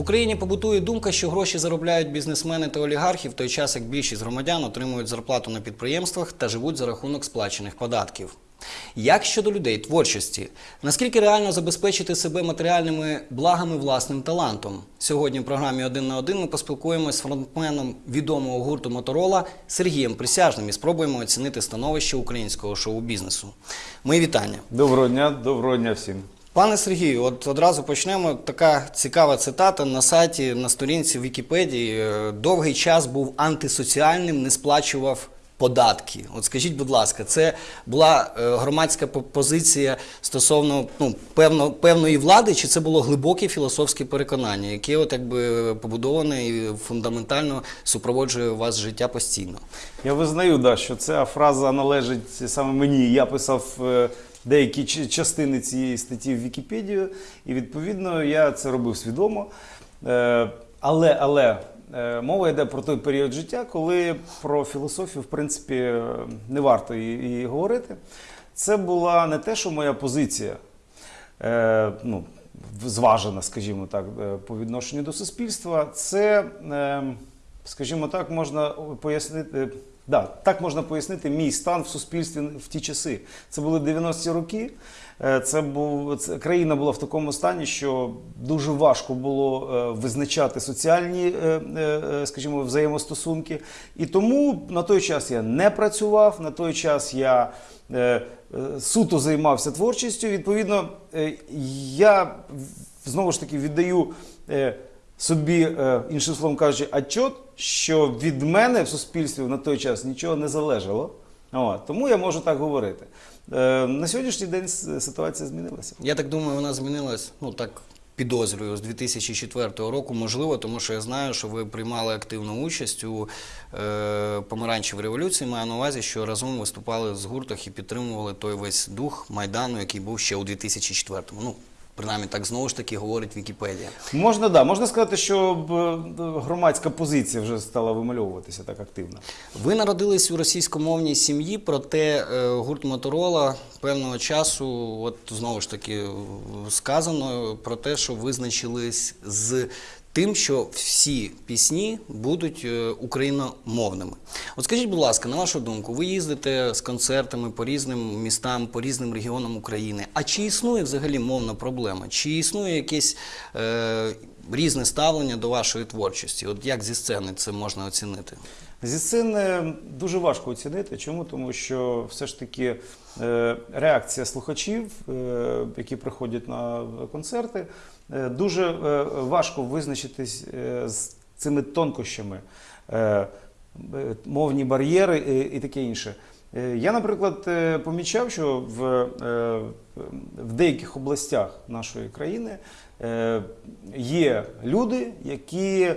Україні побутує думка, що гроші заробляють бізнесмени та олігархи в той час, як більшість громадян отримують зарплату на підприємствах та живуть за рахунок сплачених податків. Як щодо людей творчості, наскільки реально забезпечити себе матеріальними благами власним талантом? Сьогодні в програмі один на один ми поспілкуємося з фронтменом відомого гурту Моторола Сергієм Присяжним і спробуємо оцінити становище українського шоу-бізнесу. Мої вітання. Доброго дня, доброго дня всім. Пане Сергію, от одразу почнемо. Така цікава цитата на сайті, на сторінці Вікіпедії. Довгий час був антисоціальним, не сплачував податки. От скажіть, будь ласка, це була е, громадська позиція стосовно ну, певно, певної влади, чи це було глибоке філософське переконання, яке от якби побудоване і фундаментально супроводжує у вас життя постійно? Я визнаю, да, що ця фраза належить саме мені. Я писав е, деякі частини цієї статті в Вікіпедію, і відповідно я це робив свідомо. Е, Але, але е, мова йде про той період життя, коли про філософію, в принципі, е, не варто і, говорити. Це була не те, що моя позиція. ну, зважена, скажімо так, по відношенню до суспільства, це, е, скажімо так, можна пояснити. Да, так можна пояснити мій стан в суспільстві в ті часи. Це були 90-ті роки. Е, Це був це, країна була в такому стані, що дуже важко було е, визначати соціальні, е, е, е, скажімо, взаємостосунки. І тому на той час я не працював, на той час я е, е, суто займався творчістю. Відповідно, е, я знову ж таки віддаю е, собі, е, іншим словом кажучи, отчет, що від мене в суспільстві на той час нічого не залежало. От, тому я можу так говорити. Е, На сьогоднішній день ситуація змінилася. Я так думаю, вона змінилась, ну так підозрюю, з 2004 року, можливо, тому що я знаю, що ви приймали активну участь у е, помаранчевій революції. Маю на увазі, що разом виступали з гуртах і підтримували той весь дух Майдану, який був ще у 2004-му. Ну, принаймні, так знову ж таки говорить Вікіпедія. Можна, да, можна сказати, що громадська позиція вже стала вимальовуватися так активно. Ви народились у російськомовній сім'ї, проте е, гурт Моторола певного часу, от знову ж таки, е, сказано про те, що визначились з тим, що всі пісні будуть е, україномовними. От скажіть, будь ласка, на вашу думку, ви їздите з концертами по різним містам, по різним регіонам України. А чи існує взагалі мовна проблема? Чи існує якесь е, різне ставлення до вашої творчості? От як зі сцени це можна оцінити? Зі сцени дуже важко оцінити. Чому? Тому що все ж таки е, реакція слухачів, е, які приходять на концерти, дуже е, важко визначитись е, з цими тонкощами, е, е, мовні бар'єри і, таке інше. Е, Я, наприклад, е, помічав, що в, е, в деяких областях нашої країни е, є люди, які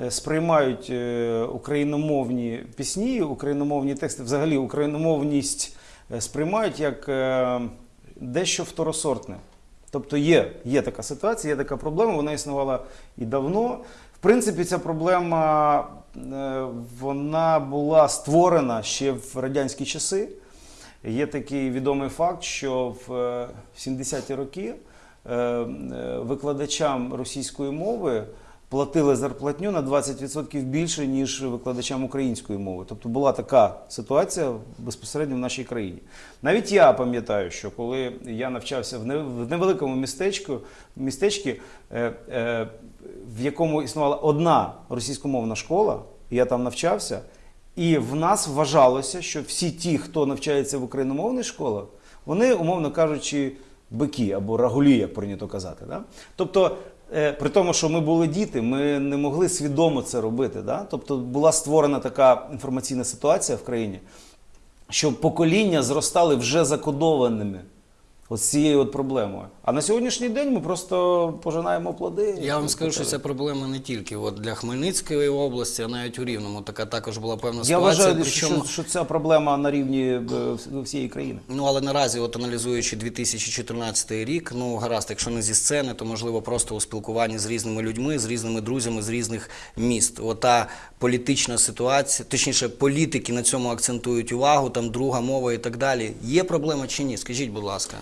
е, сприймають е, україномовні пісні, україномовні тексти, взагалі україномовність е, сприймають як е, дещо второсортне. Тобто є, є така ситуація, є така проблема, вона існувала і давно. В принципі, ця проблема е, вона була створена ще в радянські часи. Є такий відомий факт, що в е, 70-ті роки е, е, викладачам російської мови платили зарплатню на 20% більше, ніж викладачам української мови. Тобто була така ситуація безпосередньо в нашій країні. Навіть я пам'ятаю, що коли я навчався в не- в невеликому містечку, містечці, е, е, в якому існувала одна російськомовна школа, я там навчався. І в нас вважалося, що всі ті, хто навчається в україномовних школах, вони, умовно кажучи, бики або рагулі, як прийнято казати. Да? Тобто, при тому, що ми були діти, ми не могли свідомо це робити. Да? Тобто була створена така інформаційна ситуація в країні, що покоління зростали вже закодованими. З цією от проблемою. А на сьогоднішній день ми просто пожинаємо плоди. Я вам скажу, що ця проблема не тільки от для Хмельницької області, а навіть у Рівному. Така також була певна Я ситуація. вважаю, причому, що, що ця проблема на рівні е, всієї країни. Ну але наразі, от аналізуючи 2014 рік, ну гаразд, якщо не зі сцени, то можливо просто у спілкуванні з різними людьми, з різними друзями з різних міст. Ота політична ситуація, точніше, політики на цьому акцентують увагу, там друга мова і так далі. Є проблема чи ні? Скажіть, будь ласка.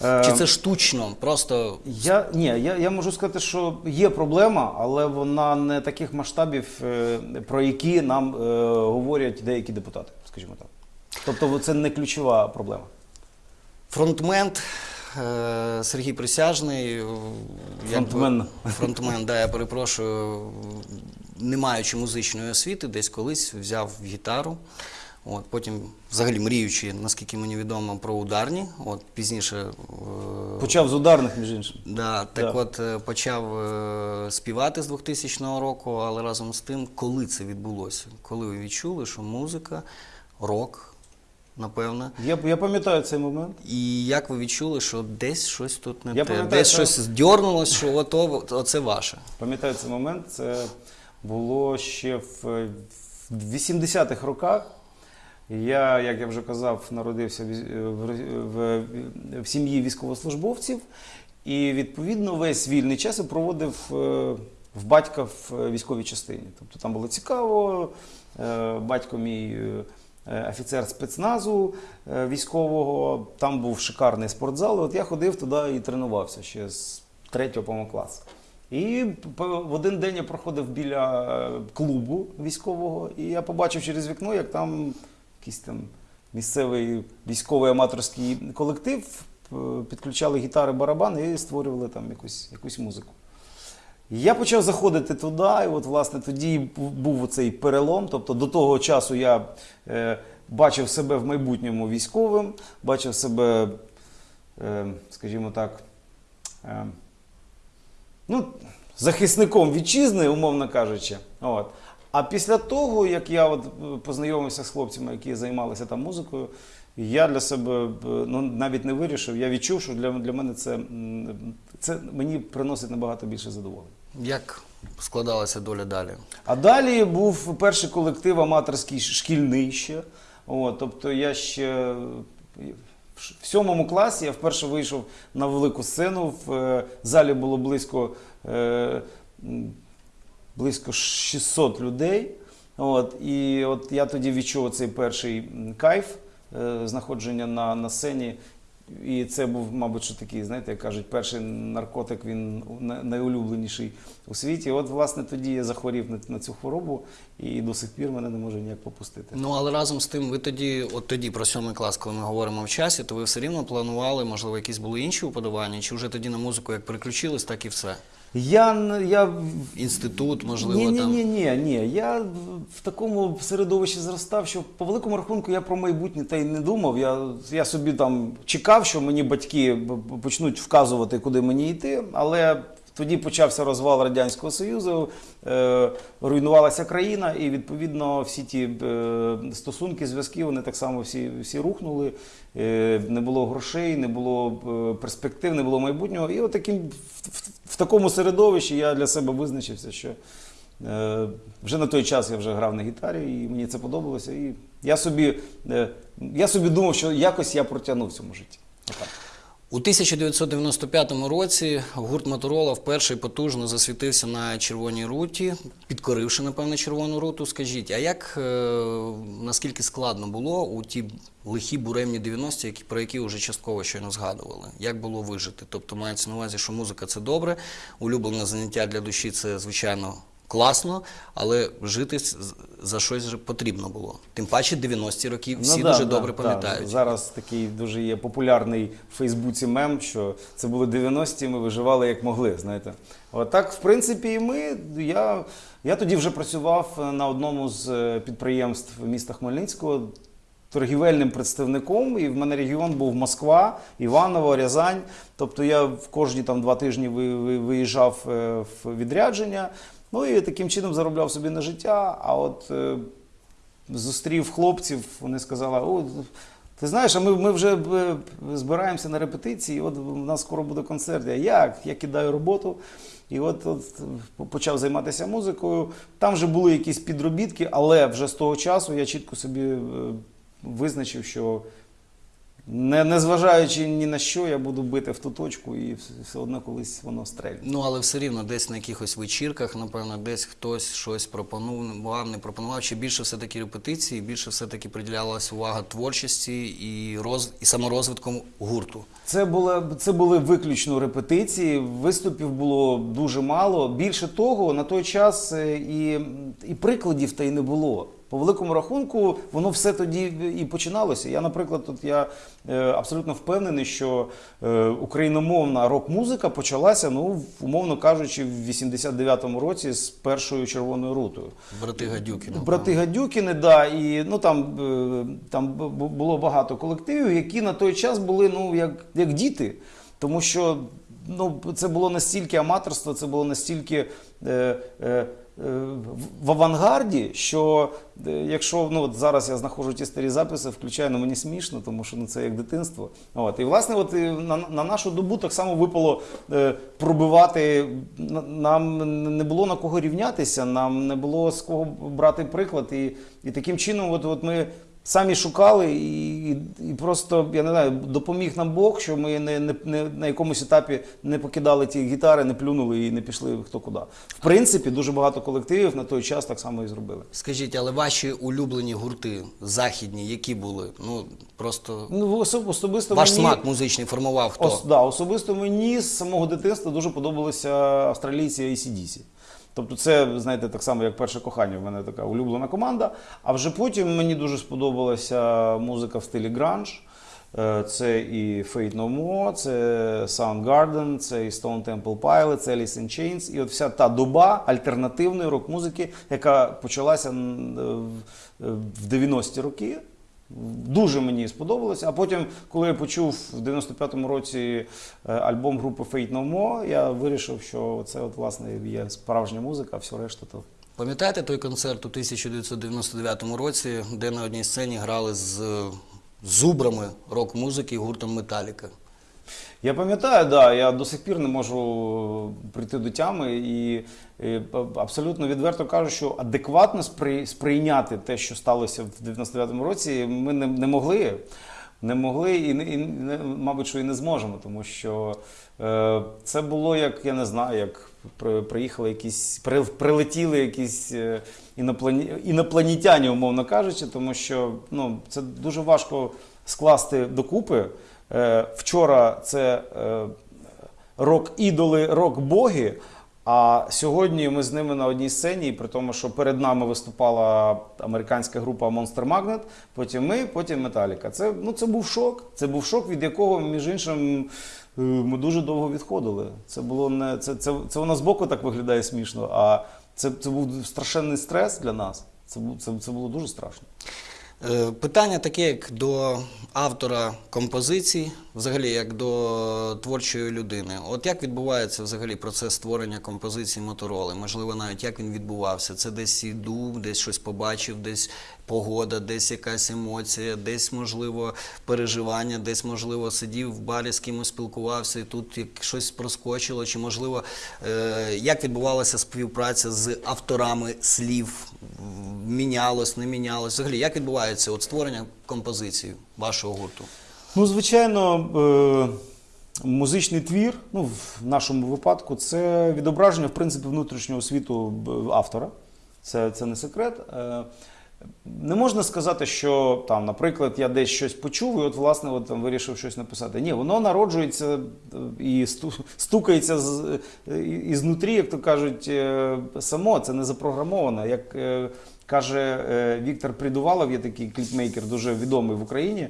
Чи це штучно? Просто Я ні, я, я можу сказати, що є проблема, але вона не таких масштабів, е, про які нам е, говорять деякі депутати, скажімо так. Тобто це не ключова проблема. фронтмен е, Сергій Присяжний. Фронтмен. Фронтмен, да, я перепрошую, не маючи музичної освіти, десь колись взяв гітару. От, потім, взагалі, мріючи, наскільки мені відомо, про ударні. От, пізніше е, Почав з ударних, між іншим. Да, так Да. от е, почав е, співати з 2000 року, але разом з тим, коли це відбулося? Коли ви відчули, що музика, рок, напевно. Я, я пам'ятаю цей момент. І як ви відчули, що десь щось тут не Я те, десь що- щось здьорнулось, що ото, оце ваше. Пам'ятаю цей момент. Це було ще в, в 80-х роках. Я, як я вже казав, народився в, в, сім'ї військовослужбовців, і відповідно весь вільний час я проводив е, в батька в військовій частині. Тобто там було цікаво. Е, Батько мій е, офіцер спецназу е, військового, там був шикарний спортзал. От я ходив туди і тренувався ще з третього по класу. І в один день я проходив біля е, клубу військового, і я побачив через вікно, як там якийсь там місцевий військовий аматорський колектив е, підключали гітари, барабани і створювали там якусь, якусь музику. Я почав заходити туди, і от, власне, тоді був оцей перелом. Тобто до того часу я е, бачив себе в майбутньому військовим, бачив себе, е, скажімо так, е, ну, захисником вітчизни, умовно кажучи. От. А після того, як я от е, познайомився з хлопцями, які займалися там музикою, я для себе е, ну, навіть не вирішив. Я відчув, що для, для мене це, це мені приносить набагато більше задоволення. Як складалася доля далі? А далі був перший колектив аматорський шкільний ще. От, тобто я ще в сьомому класі я вперше вийшов на велику сцену. В е, залі було близько, е, близько 600 людей. От, і от я тоді відчув цей перший кайф е, знаходження на, на сцені. І це був, мабуть, що такий, знаєте, як кажуть, перший наркотик, він найулюбленіший у світі. От, власне, тоді я захворів на, на цю хворобу, і до сих пір мене не може ніяк попустити. Ну але разом з тим, ви тоді, от тоді про сьомий клас, коли ми говоримо в часі, то ви все рівно планували, можливо, якісь були інші уподобання, чи вже тоді на музику як переключились, так і все. Я, я Інститут, можливо, ні, ні, там. ні, ні, ні. Я в- такому середовищі зростав, що по великому рахунку я про майбутнє та й не думав. Я, я собі там чекав, що мені батьки почнуть вказувати, куди мені йти. Але тоді почався розвал Радянського Союзу, е, руйнувалася країна, і відповідно всі ті е, стосунки, зв'язки, вони так само всі, всі рухнули. Е, не було грошей, не було перспектив, не було майбутнього. І от таким, в, в, такому середовищі я для себе визначився, що вже на той час я вже грав на гітарі, і мені це подобалося. І я собі, я собі думав, що якось я протягнув в цьому житті. У 1995 році гурт Моторола вперше потужно засвітився на червоній руті, підкоривши, напевно, червону руту. Скажіть, а як е, наскільки складно було у ті лихі буремні 90-ті, які, про які вже частково щойно згадували? Як було вижити? Тобто мається на увазі, що музика це добре, улюблене заняття для душі це звичайно. Класно, але жити за щось потрібно було. Тим паче 90-ті роки всі Ну, да, дуже да, добре да. пам'ятають. Зараз такий дуже є популярний в Фейсбуці мем, що це були 90-ті, ми виживали як могли. Знаєте, от так, в принципі, і ми. Я, я тоді вже працював на одному з е, підприємств міста Хмельницького. Торгівельним представником, і в мене регіон був Москва, Іваново, Рязань. Тобто я в кожні там два тижні ви- ви- виїжджав е, в відрядження. Ну і таким чином заробляв собі на життя. А от е, зустрів хлопців, вони сказали: О, ти знаєш, а ми, ми вже е, збираємося на репетиції, от у нас скоро буде концерт. Я як? Я кидаю роботу. І от, от почав займатися музикою. Там вже були якісь підробітки, але вже з того часу я чітко собі е, визначив, що Не, незважаючи ні на що, я буду бити в ту точку, і все, одно колись воно стрельне. Ну, але все рівно десь на якихось вечірках, напевно, десь хтось щось пропонував, не пропонував. Чи більше все-таки репетиції, більше все-таки приділялась увага творчості і, роз... і саморозвитком гурту. Це були, це були виключно репетиції, виступів було дуже мало. Більше того, на той час е, і, і прикладів та й не було. По великому рахунку, воно все тоді і починалося. Я, наприклад, тут я е, абсолютно впевнений, що е, україномовна рок-музика почалася, ну, умовно кажучи, в 89-му році з першою червоною рутою. Брати напевно. Брати Гадюкіни, да, і ну там, е, там бу- бу- було багато колективів, які на той час були ну, як, як діти. Тому що ну, це було настільки аматорство, це було настільки е, е, в- в авангарді, що е, якщо ну, от зараз я знаходжу ті старі записи, включаю, ну мені смішно, тому що ну, це як дитинство. От. І власне, от, на, на нашу добу так само випало е, пробивати. Нам не було на кого рівнятися, нам не було з кого брати приклад. І, і таким чином, от, от ми. Самі шукали і, і, і просто я не знаю, допоміг нам Бог, що ми не, не, не на якомусь етапі не покидали ті гітари, не плюнули і не пішли хто куди. В принципі, дуже багато колективів на той час так само і зробили. Скажіть, але ваші улюблені гурти західні, які були? Ну просто Ну особ- особисто ваш мені, смак музичний формував хто? Ос, да, особисто мені з самого дитинства дуже подобалися австралійці ACDC. Тобто, це, знаєте, так само, як перше кохання, в мене така улюблена команда. А вже потім мені дуже сподобалася музика в стилі гранж. Е, Це і Fate No More, це Soundgarden, це і Stone Temple Pilots, це Alice in Chains. І от вся та доба альтернативної рок-музики, яка почалася е, в- в 90-ті роки. Дуже мені сподобалося. А потім, коли я почув в 95-му році е, альбом групи Fate No More, я вирішив, що це от, власне є справжня музика, а все решта то. Пам'ятаєте той концерт у 1999 році, де на одній сцені грали з зубрами рок-музики гуртом Металіка? Я пам'ятаю, да, я до сих пір не можу прийти до тями і, і абсолютно відверто кажу, що адекватно спри- сприйняти те, що сталося в 99-му році, ми не, не могли. Не могли і, не- і мабуть, що і не зможемо, тому що е, це було як, я не знаю, як при, приїхали якісь, при, прилетіли якісь е, іноплані, інопланетяні, умовно кажучи, тому що ну, це дуже важко скласти докупи. Е, вчора це е, рок-ідоли, рок-боги. А сьогодні ми з ними на одній сцені, при тому, що перед нами виступала американська група Monster Magnet, потім ми, потім Металіка. Це, ну, це був шок. Це був шок, від якого, між іншим, е, ми дуже довго відходили. Це було не це, це, це воно збоку так виглядає смішно, а це, це був страшенний стрес для нас. Це, це, це було дуже страшно. Е, Питання таке, як до автора композицій, взагалі як до творчої людини. От як відбувається взагалі процес створення композиції Мотороли? Можливо, навіть як він відбувався? Це десь іду, десь щось побачив, десь погода, десь якась емоція, десь, можливо, переживання, десь, можливо, сидів в барі з кимось спілкувався, і тут як щось проскочило, чи можливо, е, як відбувалася співпраця з авторами слів? Мінялось, не мінялось? Взагалі, як відбувається от створення композиції вашого гурту? Ну, звичайно, е, музичний твір, ну, в нашому випадку, це відображення, в принципі, внутрішнього світу автора. Це, це не секрет. Е, Не можна сказати, що там, наприклад, я десь щось почув і от, власне, от, там, вирішив щось написати. Ні, воно народжується е, і стукається з, ізнутрі, як то кажуть, само, це не запрограмовано. Як каже Віктор Придувалов, є такий кліпмейкер, дуже відомий в Україні.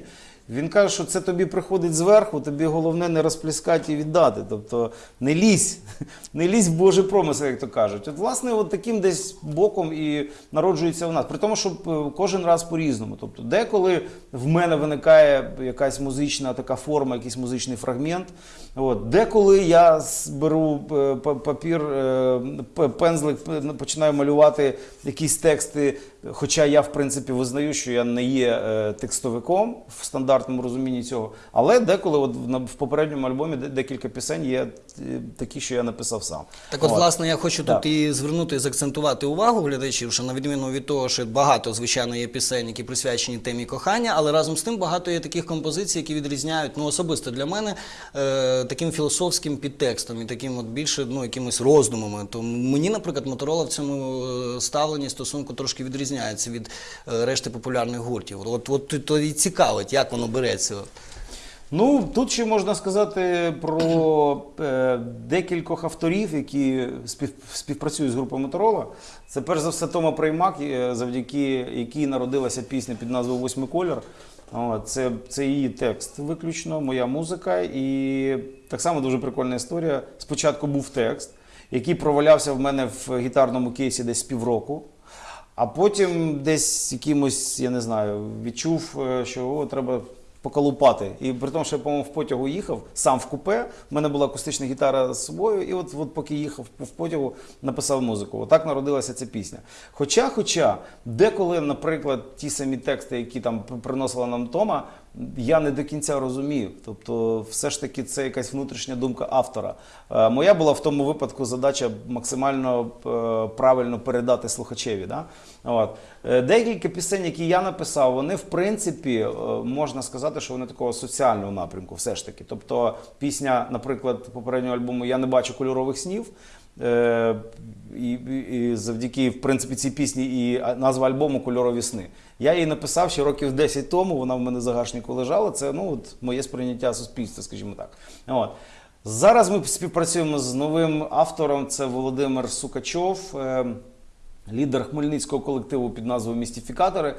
Він каже, що це тобі приходить зверху, тобі головне не розплескати і віддати. Тобто не лізь, не лізь в Божий промисел, як то кажуть. От, власне, от таким десь боком і народжується в нас. При тому, що е, кожен раз по-різному. Тобто, деколи в мене виникає якась музична така форма, якийсь музичний фрагмент. От, деколи я беру е, папір, е, пензлик, починаю малювати якісь тексти Хоча я, в принципі, визнаю, що я не є е, текстовиком в стандартному розумінні цього, але деколи, от в, попередньому альбомі де- декілька пісень є такі, що я написав сам. Так, от, власне, я хочу Так. тут і звернути, і заакцентувати увагу глядачів, що на відміну від того, що багато, звичайно, є пісень, які присвячені темі кохання, але разом з тим багато є таких композицій, які відрізняють, ну особисто для мене, е, таким філософським підтекстом і таким от більше ну, якимось роздумами. То мені, наприклад, Моторола в цьому е, ставленні стосунку трошки відрізняється від е, решти популярних гуртів. От, от, то і цікавить, як воно береться. Ну, тут ще можна сказати про е, декількох авторів, які спів, співпрацюють з групою Моторола. Це перш за все Тома Приймак, е, завдяки якій народилася пісня під назвою Восьмий колір. Це, це її текст виключно, моя музика. І так само дуже прикольна історія. Спочатку був текст, який провалявся в мене в гітарному кейсі десь півроку. А потім десь якимось, я не знаю, відчув, е, що о, треба поколупати. І при тому, що я, по-моєму, в потягу їхав, сам в купе, в мене була акустична гітара з собою, і от, от поки їхав в потягу, написав музику. Отак народилася ця пісня. Хоча, хоча, деколи, наприклад, ті самі тексти, які там приносила нам Тома, я не до кінця розумів. Тобто, все ж таки, це якась внутрішня думка автора. Е, Моя була в тому випадку задача максимально е, правильно передати слухачеві. Да? От. Е, Декілька пісень, які я написав, вони в принципі можна сказати, що вони такого соціального напрямку, все ж таки. Тобто, пісня, наприклад, попереднього альбому Я не бачу кольорових снів. Е, і, і, завдяки в принципі цій пісні і назва альбому Кольорові сни. Я її написав ще років 10 тому. Вона в мене загашнику лежала. Це ну от моє сприйняття суспільства, скажімо так. От. Зараз ми співпрацюємо з новим автором. Це Володимир Сукачов, е, лідер хмельницького колективу під назвою Містифікатори.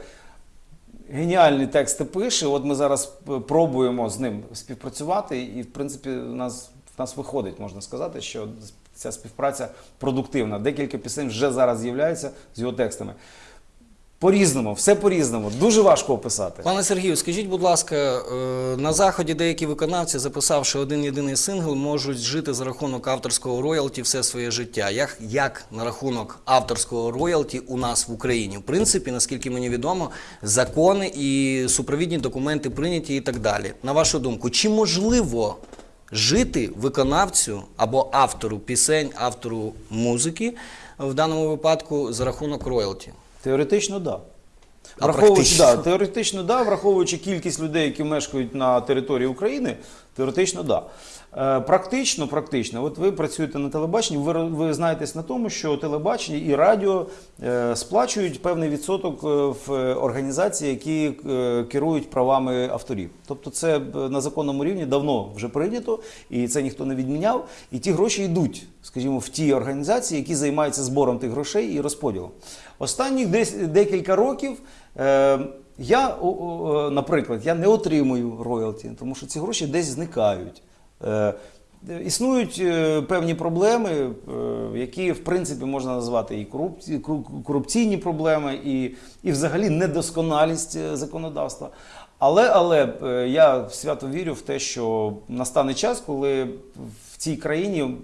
Геніальні тексти пише. От ми зараз е, пробуємо з ним співпрацювати, і в принципі у нас, в нас виходить, можна сказати, що ця співпраця продуктивна. Декілька пісень вже зараз з'являються з його текстами. По-різному, все по-різному. Дуже важко описати. Пане Сергію, скажіть, будь ласка, е, на заході деякі виконавці, записавши один єдиний сингл, можуть жити за рахунок авторського роялті все своє життя. Як, як на рахунок авторського роялті у нас в Україні? В принципі, наскільки мені відомо, закони і супровідні документи прийняті і так далі. На вашу думку, чи можливо жити виконавцю або автору пісень, автору музики в даному випадку за рахунок роялті? Теоретично, так. Да. А Враховуючи, практично? да, теоретично, да, враховуючи кількість людей, які мешкають на території України, теоретично, да. Е, практично, практично, от ви працюєте на телебаченні, ви, ви знаєтесь на тому, що телебачення і радіо е, сплачують певний відсоток е, в організації, які е, керують правами авторів. Тобто це е, на законному рівні давно вже прийнято, і це ніхто не відміняв. І ті гроші йдуть, скажімо, в ті організації, які займаються збором тих грошей і розподілом. Останніх десь декілька років. Е, я, о, наприклад, я не отримую роялті, тому що ці гроші десь зникають. Е, Існують е, певні проблеми, е, які в принципі можна назвати і корупційні проблеми, і, і взагалі недосконалість е, законодавства. Але, але е, я свято вірю в те, що настане час, коли в цій країні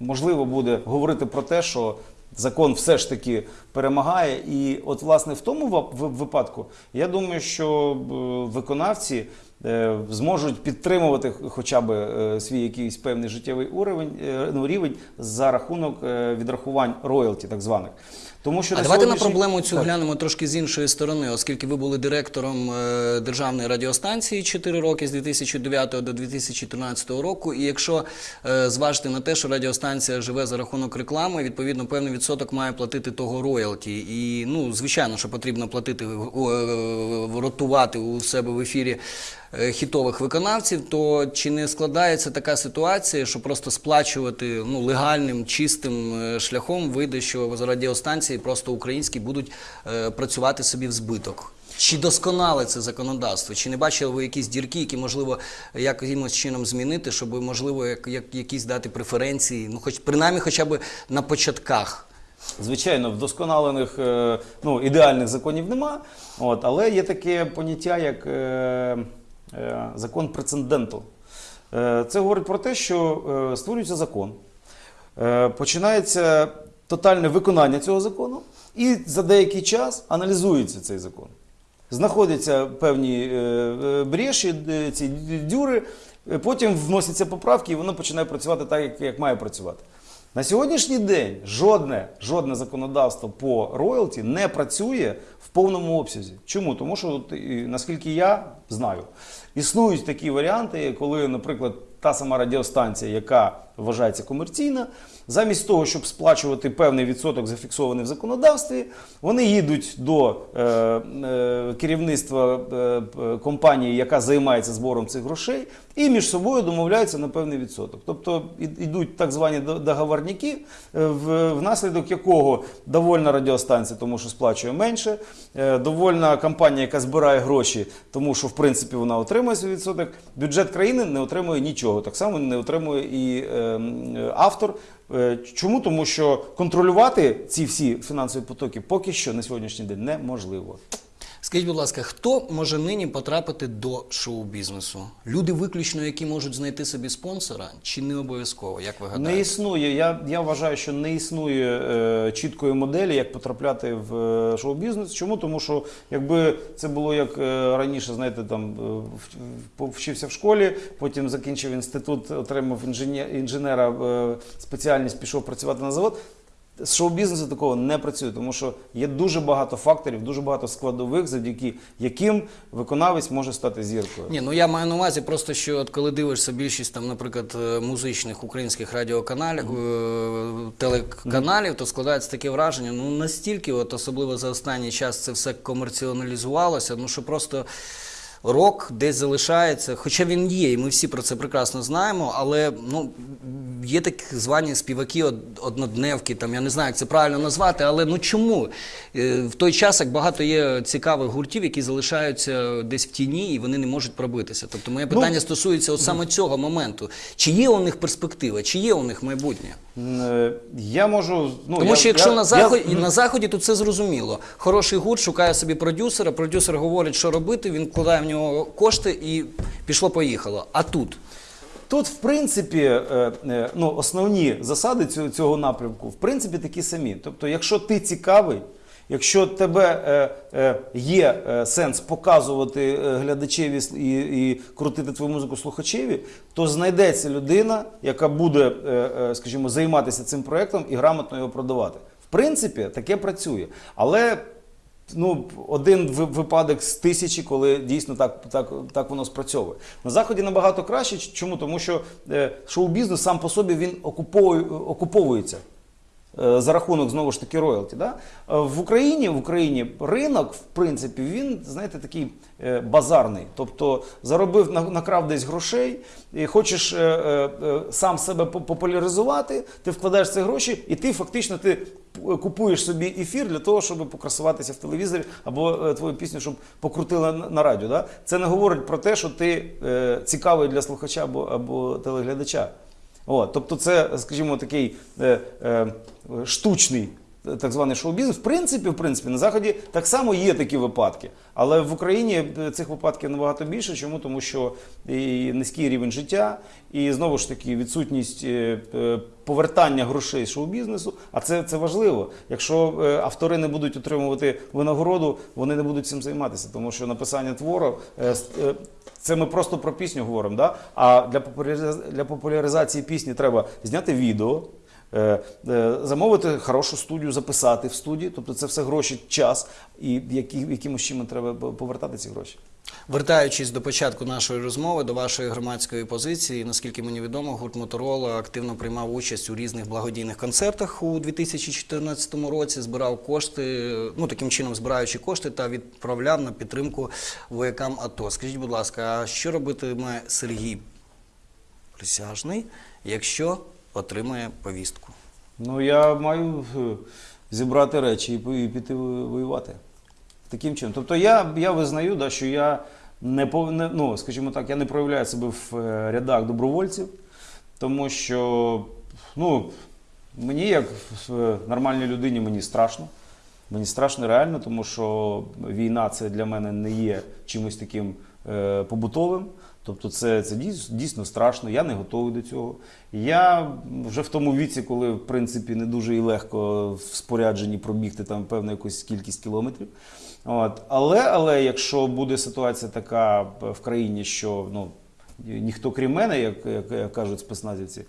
можливо буде говорити про те, що закон все ж таки перемагає. І от, власне, в тому випадку я думаю, що е, виконавці е, зможуть підтримувати хоча б е, свій якийсь певний життєвий ну, рівень за рахунок відрахувань роялті, так званих. Тому що А давайте на проблему цю Так. глянемо трошки з іншої сторони, оскільки ви були директором е, державної радіостанції 4 роки з 2009 до 2013 року. І якщо е, зважити на те, що радіостанція живе за рахунок реклами, відповідно певний відсоток має платити того роялті. І ну, звичайно, що потрібно платити о, е, ротувати у себе в ефірі е, хітових виконавців, то чи не складається така ситуація, що просто сплачувати ну, легальним, чистим е, шляхом вийде, що з радіостанції просто українські будуть е, працювати собі в збиток? Чи досконале це законодавство? Чи не бачили ви якісь дірки, які можливо якимось чином змінити, щоб можливо як, як, якісь дати преференції, ну хоч принаймні хоча б на початках? Звичайно, вдосконалених е, ну, ідеальних законів нема, от, але є таке поняття, як е, е, закон прецеденту. Е, це говорить про те, що е, створюється закон, е, починається тотальне виконання цього закону, І за деякий час аналізується цей закон. Знаходяться певні е, е, бреші, е, ці дюри, е, потім вносяться поправки, і воно починає працювати так, як має працювати. На сьогоднішній день жодне, жодне законодавство по роялті не працює в повному обсязі. Чому? Тому що, от, наскільки я знаю, існують такі варіанти, коли, наприклад, та сама радіостанція, яка вважається комерційна, замість того, щоб сплачувати певний відсоток, зафіксований в законодавстві, вони їдуть до е, е, керівництва е, компанії, яка займається збором цих грошей, і між собою домовляються на певний відсоток. Тобто йдуть так звані договорники, е, в- внаслідок якого довольна радіостанція, тому що сплачує менше, е, довольна компанія, яка збирає гроші, тому що в принципі вона отримує свій відсоток. Бюджет країни не отримує нічого. Так само не отримує і е, автор. Е, Чому? Тому що контролювати ці всі фінансові потоки поки що на сьогоднішній день неможливо. Скажіть, будь ласка, хто може нині потрапити до шоу-бізнесу? Люди виключно, які можуть знайти собі спонсора, чи не обов'язково, як ви Не існує. Я, я вважаю, що не існує е, чіткої моделі, як потрапляти в е, шоу-бізнес. Чому? Тому що якби це було як е, раніше, знаєте, там е, вчився в школі, потім закінчив інститут, отримав інженера е, спеціальність, пішов працювати на завод. З шоу-бізнесу такого не працює, тому що є дуже багато факторів, дуже багато складових, завдяки яким виконавець може стати зіркою. Ні, ну я маю на увазі просто, що от коли дивишся більшість там, наприклад, е, музичних українських радіоканалів, е, телеканалів, то складається таке враження. Ну настільки, от особливо за останній час, це все комерціоналізувалося, ну що просто. Рок десь залишається, хоча він є, і ми всі про це прекрасно знаємо, але ну, є так звані співаки од- однодневки, там, я не знаю, як це правильно назвати, але ну чому? Е, В той час, як багато є цікавих гуртів, які залишаються десь в тіні і вони не можуть пробитися. Тобто моє питання стосується от саме цього моменту. Чи є у них перспектива, чи є у них майбутнє? Я можу. Ну, Тому я- що якщо я- на заході і на заході, то це зрозуміло. Хороший гурт шукає собі продюсера, продюсер говорить, що робити, він вкладає в нього кошти і пішло-поїхало. А тут Тут, в принципі, е, е, ну, основні засади цього напрямку, в принципі, такі самі. Тобто, якщо ти цікавий, якщо тебе е, е, є е, сенс показувати е, глядачеві і, і крутити твою музику слухачеві, то знайдеться людина, яка буде, е, е, скажімо, займатися цим проектом і грамотно його продавати. В принципі, таке працює. Але ну, один випадок з тисячі, коли дійсно так, так, так воно спрацьовує. На заході набагато краще. Чому? Тому що шоу-бізнес сам по собі він окуповує, окуповується. Е, За рахунок знову ж таки роялті. Да? Е, В Україні в Україні ринок, в принципі, він, знаєте, такий е, базарний. Тобто заробив, накрав десь грошей, і хочеш сам себе популяризувати, ти вкладаєш ці гроші, і ти фактично ти купуєш собі ефір для того, щоб покрасуватися в телевізорі або твою пісню, щоб покрутили на, радіо. Да? Це не говорить про те, що ти цікавий для слухача або, або телеглядача. От, тобто, це, скажімо, такий е, е, штучний. Так званий шоу-бізнес. В принципі, в принципі, на заході так само є такі випадки. Але в Україні е, цих випадків набагато більше. Чому? Тому що і низький рівень життя, і знову ж таки відсутність е, е, повертання грошей шоу-бізнесу. А це, це важливо. Якщо автори не будуть отримувати винагороду, вони не будуть цим займатися, тому що написання твору. це ми просто про пісню говоримо, да? а для популяризації, пісні треба зняти відео, замовити хорошу студію, записати в студії. Тобто це все гроші, час, і якимось чином треба повертати ці гроші. Вертаючись до початку нашої розмови, до вашої громадської позиції, наскільки мені відомо, гурт Моторола активно приймав участь у різних благодійних концертах у 2014 році, збирав кошти, ну таким чином збираючи кошти та відправляв на підтримку воякам АТО. Скажіть, будь ласка, а що робитиме Сергій Присяжний, якщо отримає повістку? Ну, я маю е, зібрати речі і піти воювати. Таким чином. Тобто я, я визнаю, да, що я не, ну, скажімо так, я не проявляю себе в е, рядах добровольців, тому що ну, мені, як е, нормальній людині, мені страшно. Мені страшно реально, тому що війна це для мене не є чимось таким побутовим. Тобто це, це дійсно страшно, я не готовий до цього. Я вже в тому віці, коли в принципі не дуже і легко в спорядженні пробігти там певну якусь кількість кілометрів. От. Але, але якщо буде ситуація така в країні, що ну, ніхто крім мене, як, як, як кажуть спецназівці,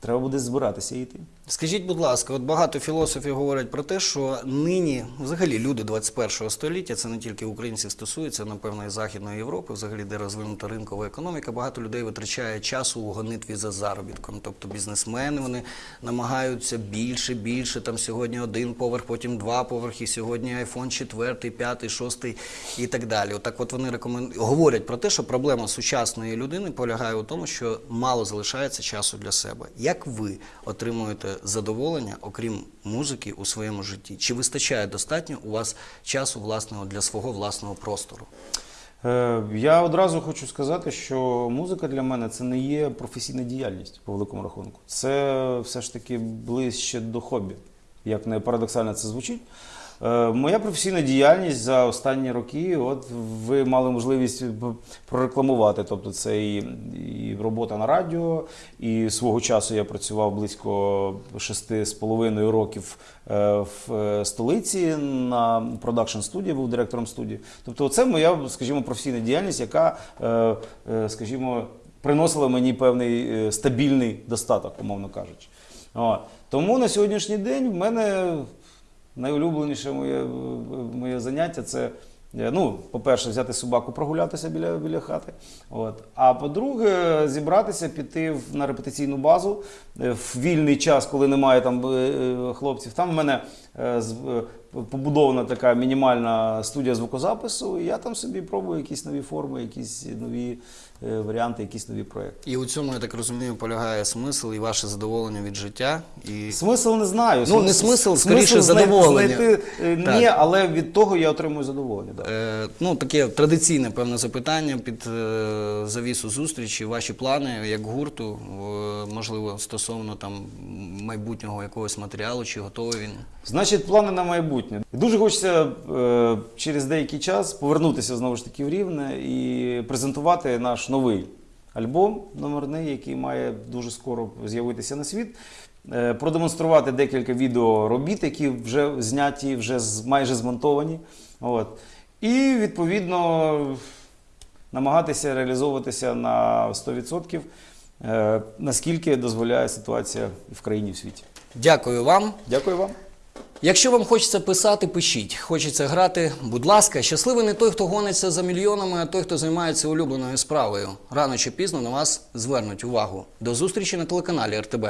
треба буде збиратися йти. Скажіть, будь ласка, от багато філософів говорять про те, що нині, взагалі, люди 21 століття, це не тільки українців стосується, напевно, і Західної Європи, взагалі, де розвинута ринкова економіка, багато людей витрачає часу у гонитві за заробітком. Тобто бізнесмени вони намагаються більше, більше. Там сьогодні один поверх, потім два поверхи, сьогодні айфон четвертий, п'ятий, шостий і так далі. Отак, от вони рекомен... говорять про те, що проблема сучасної людини полягає у тому, що мало залишається часу для себе. Як ви отримуєте задоволення, окрім музики, у своєму житті? Чи вистачає достатньо у вас часу власного для свого власного простору? Е, Я одразу хочу сказати, що музика для мене це не є професійна діяльність по великому рахунку. Це все ж таки ближче до хобі. Як не парадоксально це звучить. Е, Моя професійна діяльність за останні роки, от ви мали можливість прорекламувати. Тобто це і, і робота на радіо, і свого часу я працював близько шести з половиною років е, в е, столиці на продакшн студії, був директором студії. Тобто, це моя, скажімо, професійна діяльність, яка, е, е, скажімо, приносила мені певний е, стабільний достаток, умовно кажучи. Тому на сьогоднішній день в мене найулюбленіше моє, моє заняття це. е, Ну, по-перше, взяти собаку прогулятися біля, біля хати. От. А по-друге, зібратися, піти на репетиційну базу е, в вільний час, коли немає там е, е, хлопців. Там в мене е, е, побудована така мінімальна студія звукозапису, і я там собі пробую якісь нові форми, якісь нові е, варіанти, якісь нові проекти. І у цьому, я так розумію, полягає смисл і ваше задоволення від життя. І Смисл не знаю. Ну, не смисл, скоріше, задоволення. Знайти, е, ні, але від того я отримую задоволення. Да. Е, ну, таке традиційне певне запитання під е, завісу зустрічі. Ваші плани як гурту, е, можливо, стосовно там майбутнього якогось матеріалу, чи готовий він? Значить, плани на майбутнє. Дуже хочеться е, через деякий час повернутися знову ж таки в Рівне і презентувати наш новий альбом номерний, який має дуже скоро з'явитися на світ. Е, продемонструвати декілька відеоробіт, які вже зняті, вже з- майже змонтовані. От. І відповідно намагатися реалізовуватися на 100%, е, наскільки дозволяє ситуація в країні в світі. Дякую вам. Дякую вам. Якщо вам хочеться писати, пишіть. Хочеться грати, будь ласка, щасливий не той, хто гониться за мільйонами, а той, хто займається улюбленою справою. Рано чи пізно на вас звернуть увагу. До зустрічі на телеканалі РТБ.